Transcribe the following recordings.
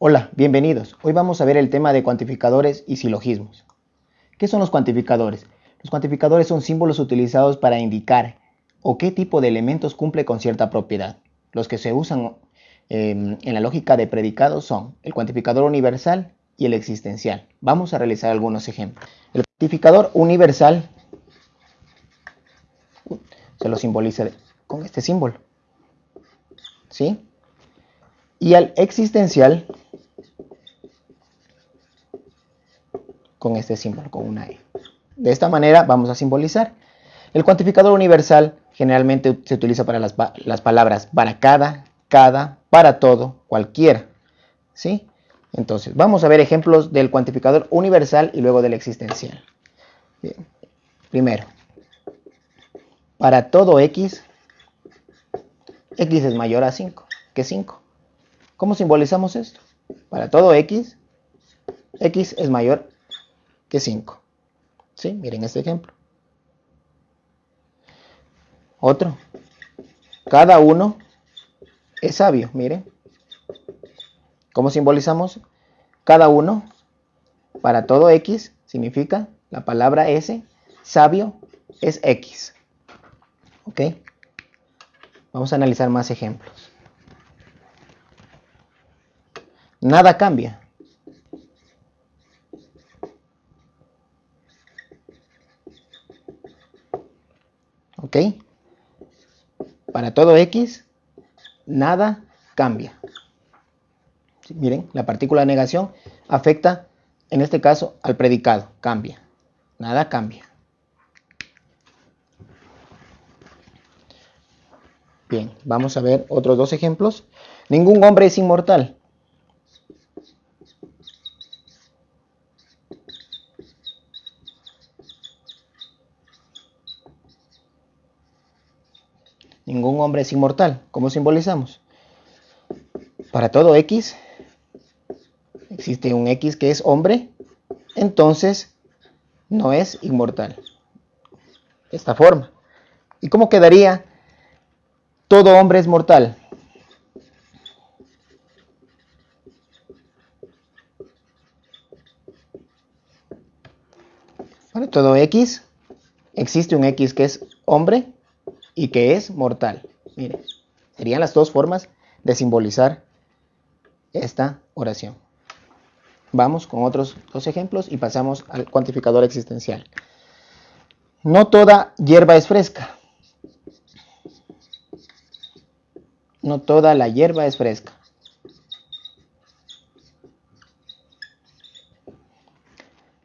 Hola, bienvenidos. Hoy vamos a ver el tema de cuantificadores y silogismos. ¿Qué son los cuantificadores? Los cuantificadores son símbolos utilizados para indicar o qué tipo de elementos cumple con cierta propiedad. Los que se usan em, en la lógica de predicados son el cuantificador universal y el existencial. Vamos a realizar algunos ejemplos. El cuantificador universal se lo simboliza con este símbolo. ¿Sí? Y al existencial con este símbolo, con una E. De esta manera vamos a simbolizar. El cuantificador universal generalmente se utiliza para las, palabras para cada, cada, para todo, cualquiera. ¿Sí? Entonces, vamos a ver ejemplos del cuantificador universal y luego del existencial. Primero, para todo x, x es mayor a 5, que 5. ¿Cómo simbolizamos esto? Para todo x, x es mayor que 5. ¿Sí? Miren este ejemplo. Otro. Cada uno es sabio, miren. ¿Cómo simbolizamos? Cada uno, para todo X, significa la palabra S, sabio es X. ¿Ok? Vamos a analizar más ejemplos. Nada cambia. ¿Ok? Para todo X, nada cambia. miren, la partícula de negación afecta, en este caso, al predicado. Cambia. Nada cambia. Bien, vamos a ver otros dos ejemplos. Ningún hombre es inmortal. Ningún hombre es inmortal. ¿Cómo simbolizamos? Para todo X existe un X que es hombre, entonces no es inmortal. Esta forma. ¿Y cómo quedaría? Todo hombre es mortal. Para todo X existe un X que es hombre y que es mortal. Miren, serían las dos formas de simbolizar esta oración. Vamos con otros dos ejemplos y pasamos al cuantificador existencial. No toda hierba es fresca. No toda la hierba es fresca.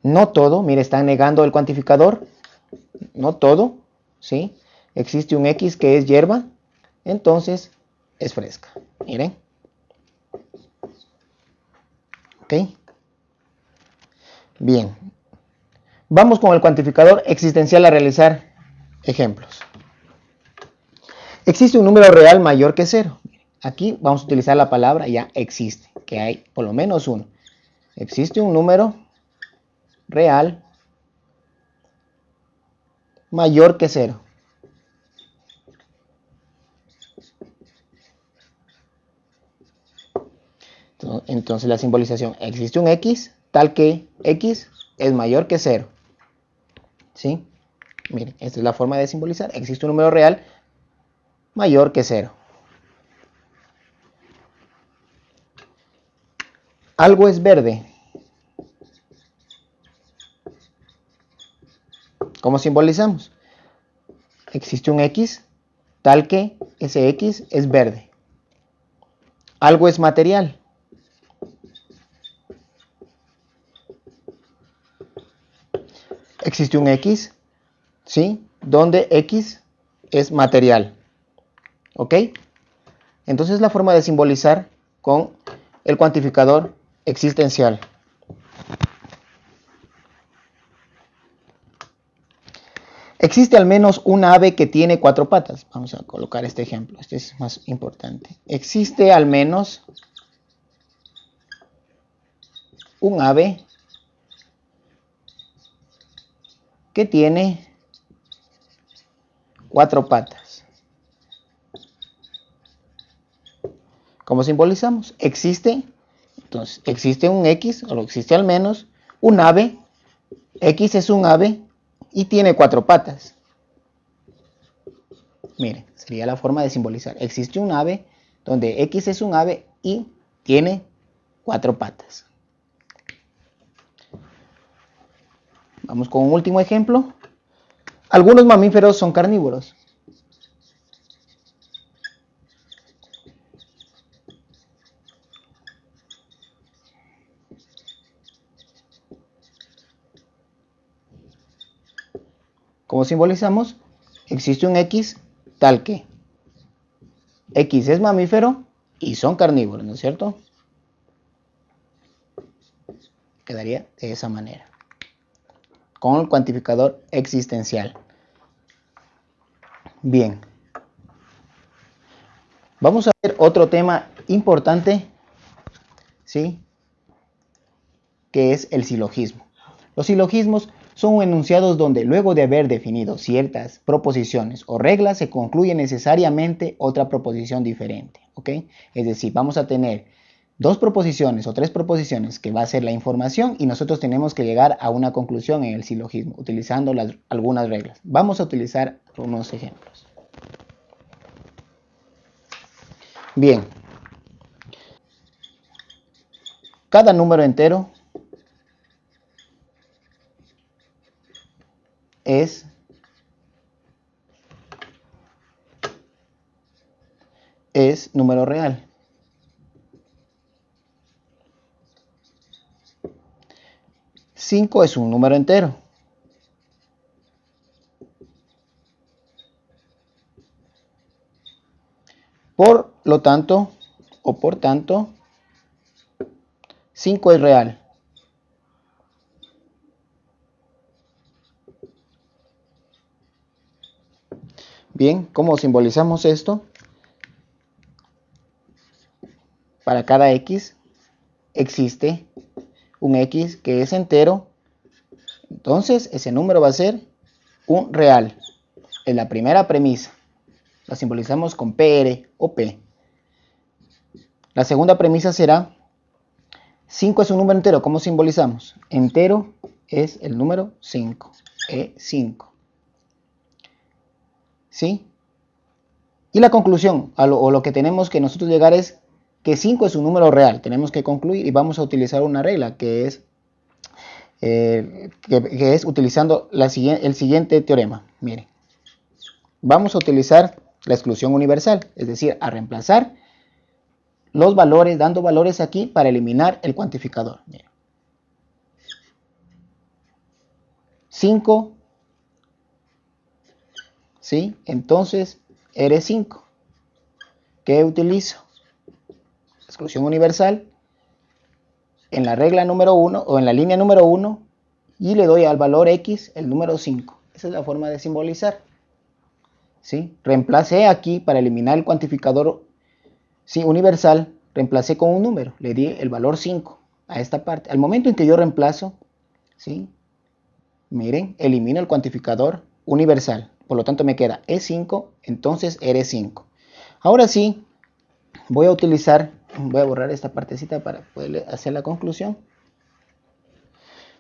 No todo, mire, están negando el cuantificador. No todo, ¿sí? Existe un X que es hierba, entonces es fresca. Miren. ¿Ok? Bien. Vamos con el cuantificador existencial a realizar ejemplos. Existe un número real mayor que cero. Aquí vamos a utilizar la palabra ya existe, que hay por lo menos uno. Existe un número real mayor que cero. Entonces la simbolización, existe un X tal que X es mayor que 0. ¿Sí? Miren, esta es la forma de simbolizar. Existe un número real mayor que 0. Algo es verde. ¿Cómo simbolizamos? Existe un X tal que ese X es verde. Algo es material. Existe un X, ¿sí? Donde X es material. ¿Ok? Entonces la forma de simbolizar con el cuantificador existencial. Existe al menos un ave que tiene cuatro patas. Vamos a colocar este ejemplo. Este es más importante. Existe al menos un ave que tiene cuatro patas. ¿Cómo simbolizamos? Existe Entonces, existe un X, o existe al menos un ave. X es un ave y tiene cuatro patas. Mire, sería la forma de simbolizar. Existe un ave donde X es un ave y tiene cuatro patas. Vamos con un último ejemplo. Algunos mamíferos son carnívoros. ¿Cómo simbolizamos? Existe un X tal que X es mamífero y son carnívoros, ¿no es cierto? Quedaría de esa manera. Con el cuantificador existencial. Bien. Vamos a ver otro tema importante, ¿sí? Que es el silogismo. Los silogismos son enunciados donde luego de haber definido ciertas proposiciones o reglas se concluye necesariamente otra proposición diferente. ¿ok? Es decir, vamos a tener dos proposiciones o tres proposiciones que va a ser la información y nosotros tenemos que llegar a una conclusión en el silogismo utilizando algunas reglas. Vamos a utilizar unos ejemplos. Bien. Cada número entero es es número real. Cinco es un número entero. Por lo tanto, o por tanto, 5 es real. Bien, ¿cómo simbolizamos esto? Para cada x existe un x que es entero. Entonces, ese número va a ser un real. Es la primera premisa. La simbolizamos con PR o P. La segunda premisa será 5 es un número entero. ¿Cómo simbolizamos? Entero es el número 5. E5. ¿Sí? Y la conclusión, o lo que tenemos que nosotros llegar es que 5 es un número real. Tenemos que concluir y vamos a utilizar una regla que es, eh, que, es utilizando el siguiente teorema. Miren, vamos a utilizar la exclusión universal, es decir, a reemplazar los valores, dando valores aquí para eliminar el cuantificador. 5 ¿sí? Entonces, eres 5. ¿Qué utilizo? Exclusión universal en la regla número 1 o en la línea número 1 y le doy al valor x el número 5. Esa es la forma de simbolizar. ¿Sí? Reemplacé aquí para eliminar el cuantificador ¿sí? universal, reemplacé con un número, le di el valor 5 a esta parte. Al momento en que yo reemplazo, ¿sí? miren, elimino el cuantificador universal. Por lo tanto me queda E5, entonces R5. Ahora sí, voy a utilizar, voy a borrar esta partecita para poder hacer la conclusión.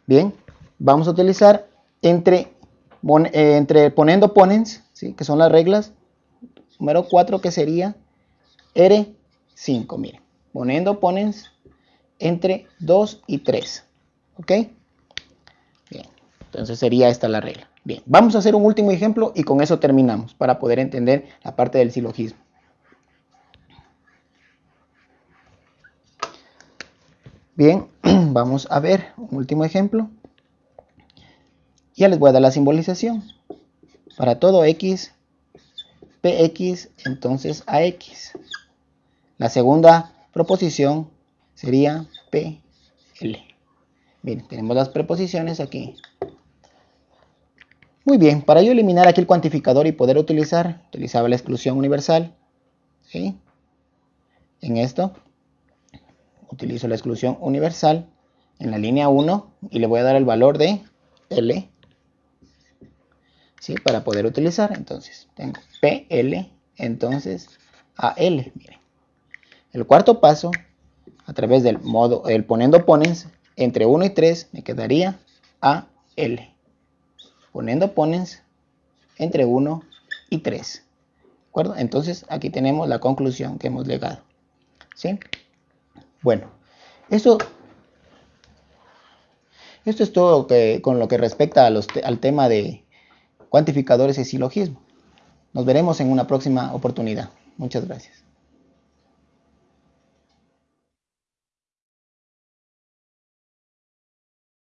Bien, vamos a utilizar entre, eh, entre poniendo ponens, ¿sí? que son las reglas, número 4 que sería R5, miren, poniendo ponens entre 2 y 3, ¿ok? Bien, entonces sería esta la regla. Bien, vamos a hacer un último ejemplo y con eso terminamos para poder entender la parte del silogismo. Bien, vamos a ver un último ejemplo. Ya les voy a dar la simbolización. Para todo x, px, entonces ax. La segunda proposición sería pl. Bien, tenemos las preposiciones aquí. Muy bien, para yo eliminar aquí el cuantificador y poder utilizar, utilizaba la exclusión universal. En esto, utilizo la exclusión universal en la línea 1 y le voy a dar el valor de L. ¿sí? Para poder utilizar, entonces, tengo PL, entonces AL. Miren. El cuarto paso a través del modo, el poniendo ponens, entre 1 y 3 me quedaría AL. Poniendo ponens entre 1 y 3. ¿De acuerdo? Entonces aquí tenemos la conclusión que hemos llegado. ¿Sí? Bueno, eso, esto es todo con lo que respecta al tema de cuantificadores y silogismo. Nos veremos en una próxima oportunidad. Muchas gracias.